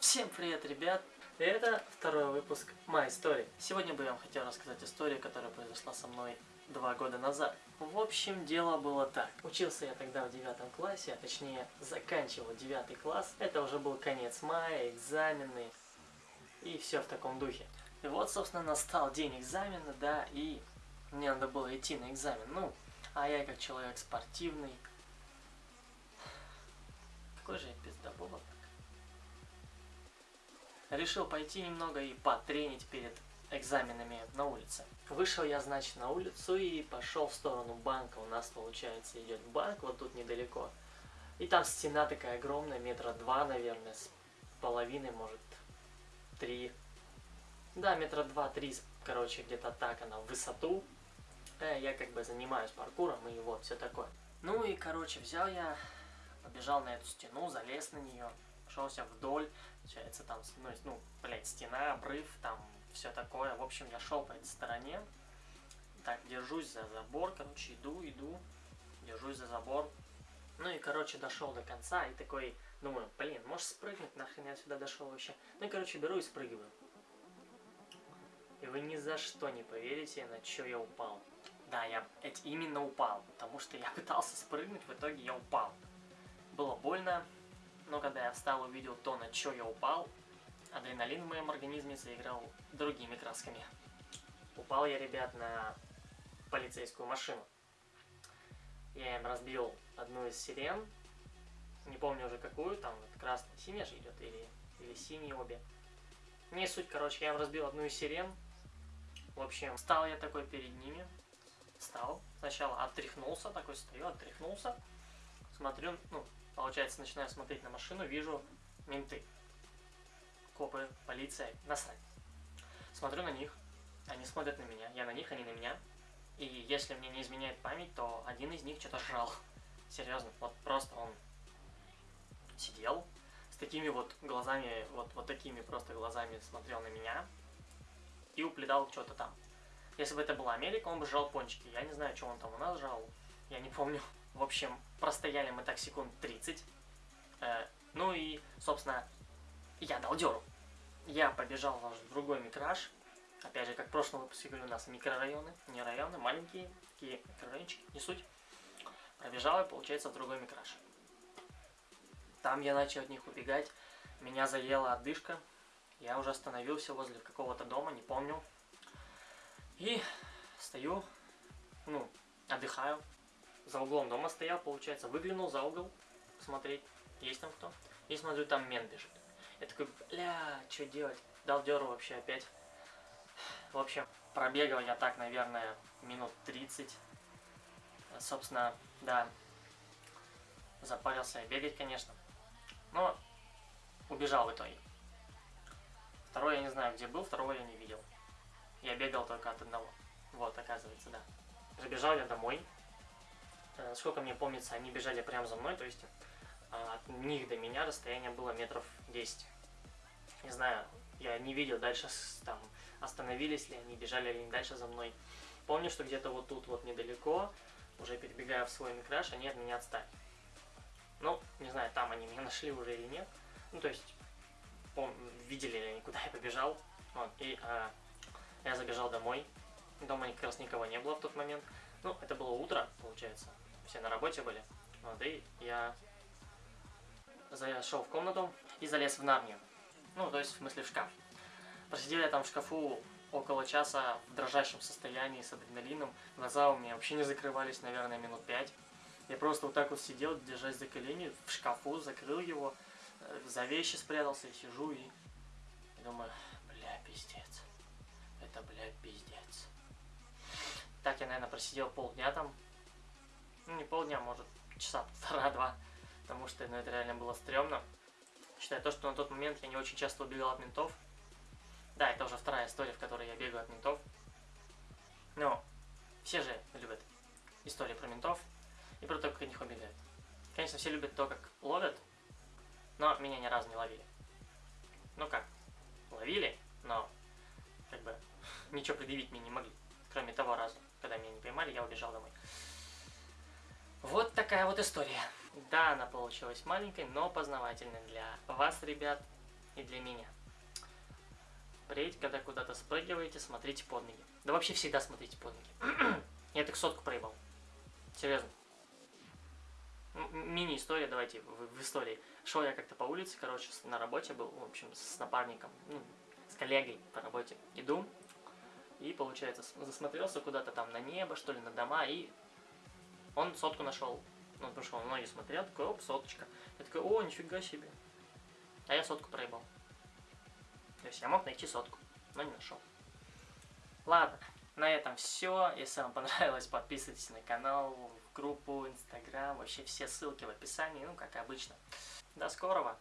Всем привет, ребят! Это второй выпуск моей истории. Сегодня бы я вам хотел рассказать историю, которая произошла со мной два года назад. В общем, дело было так. Учился я тогда в девятом классе, а точнее заканчивал девятый класс. Это уже был конец мая, экзамены и все в таком духе. И вот, собственно, настал день экзамена, да, и мне надо было идти на экзамен. Ну, а я как человек спортивный. Какой же я пиздоболок. Решил пойти немного и потренить перед экзаменами на улице. Вышел я, значит, на улицу и пошел в сторону банка. У нас, получается, идет банк вот тут недалеко. И там стена такая огромная, метра два, наверное, с половиной, может, три. Да, метра два-три, короче, где-то так она в высоту. Э, я как бы занимаюсь паркуром и вот все такое. Ну и, короче, взял я, побежал на эту стену, залез на нее, шелся вдоль, получается там, ну, ну, блядь, стена, обрыв, там все такое. В общем, я шел по этой стороне, так, держусь за забор, короче, иду, иду, держусь за забор. Ну и, короче, дошел до конца и такой, думаю, блин, может спрыгнуть, нахрен я сюда дошел вообще. Ну и, короче, беру и спрыгиваю. И вы ни за что не поверите, на что я упал. Да, я именно упал, потому что я пытался спрыгнуть, в итоге я упал. Было больно, но когда я встал и увидел то, на что я упал, адреналин в моем организме заиграл другими красками. Упал я, ребят, на полицейскую машину. Я им разбил одну из сирен, не помню уже какую, там вот красная, синяя же идет, или, или синие обе. Не суть, короче, я им разбил одну из сирен. В общем, стал я такой перед ними, встал, сначала отряхнулся, такой стою, отряхнулся, смотрю, ну, получается, начинаю смотреть на машину, вижу менты, копы, полиция, насрать. Смотрю на них, они смотрят на меня, я на них, они на меня. И если мне не изменяет память, то один из них что-то жрал. Серьезно, вот просто он сидел с такими вот глазами, вот, вот такими просто глазами смотрел на меня и уплетал что-то там. Если бы это была Америка, он бы жрал пончики. Я не знаю, что он там у нас жрал, я не помню. В общем, простояли мы так секунд 30. Э, ну и, собственно, я дал дёру. Я побежал в другой микраж. Опять же, как в прошлом выпуске говорю, у нас микрорайоны, не районы, маленькие такие микрорайончики, не суть. Пробежал и, получается, в другой микраж. Там я начал от них убегать. Меня заела отдышка. Я уже остановился возле какого-то дома, не помню. И стою, ну, отдыхаю. За углом дома стоял, получается, выглянул за угол, посмотреть, есть там кто. И смотрю, там мент бежит. Я такой, бля, что делать? Дал дёру вообще опять. В общем, пробегал я так, наверное, минут 30. Собственно, да, запарился я бегать, конечно. Но убежал в итоге. Второй я не знаю, где был, второго я не видел. Я бегал только от одного. Вот, оказывается, да. Забежал я домой. Э, сколько мне помнится, они бежали прямо за мной, то есть э, от них до меня расстояние было метров 10. Не знаю, я не видел дальше, там, остановились ли они, бежали ли они дальше за мной. Помню, что где-то вот тут вот недалеко, уже перебегая в свой микраш, они от меня отстали. Ну, не знаю, там они меня нашли уже или нет. Ну, то есть, видели ли они, куда я побежал. Вот, и а, я забежал домой. Дома как раз никого не было в тот момент. Ну, это было утро, получается. Все на работе были. Вот, и я зашел в комнату и залез в Нарнию. Ну, то есть, в смысле, в шкаф. Просидел я там в шкафу около часа в дрожащем состоянии с адреналином. Глаза у меня вообще не закрывались, наверное, минут пять. Я просто вот так вот сидел, держась за колени, в шкафу, закрыл его, э, за вещи спрятался и сижу и, думаю, бля, пиздец это, блядь, пиздец. Так я, наверное, просидел полдня там. Ну, не полдня, может, часа полтора-два. Потому что, ну, это реально было стрёмно. Считая то, что на тот момент я не очень часто убегал от ментов. Да, это уже вторая история, в которой я бегаю от ментов. Но все же любят истории про ментов и про то, как от них убегают. Конечно, все любят то, как ловят, но меня ни разу не ловили. Ну как, ловили, но как бы ничего предъявить мне не могли. Кроме того раза, когда меня не поймали, я убежал домой. Вот такая вот история. Да, она получилась маленькой, но познавательной для вас, ребят. и для меня. Впредь, когда куда-то спрыгиваете, смотрите под ноги. Да вообще всегда смотрите под ноги. Я так сотку проебал. Серьезно. Мини-история, давайте, в, в истории. Шел я как-то по улице, короче, на работе был, в общем, с напарником, ну, с коллегой по работе. Иду, и, получается, засмотрелся куда-то там на небо, что ли, на дома, и он сотку нашел. Ну, потому что он ноги смотрел, такой, оп, соточка. Я такой, о, нифига себе. А я сотку проебал. То есть я мог найти сотку, но не нашел. Ладно, на этом все. Если вам понравилось, подписывайтесь на канал, в группу, инстаграм, вообще все ссылки в описании, ну, как обычно. До скорого!